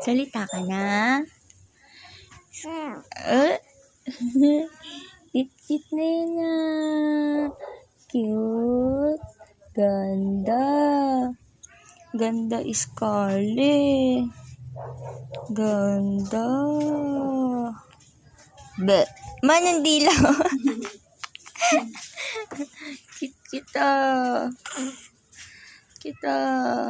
Salita ka na. Uh, eh? Kit-kit na yun ah. Cute. Ganda. Ganda is Carly. Ganda. Be. Manang dila. Kit kita. Kita.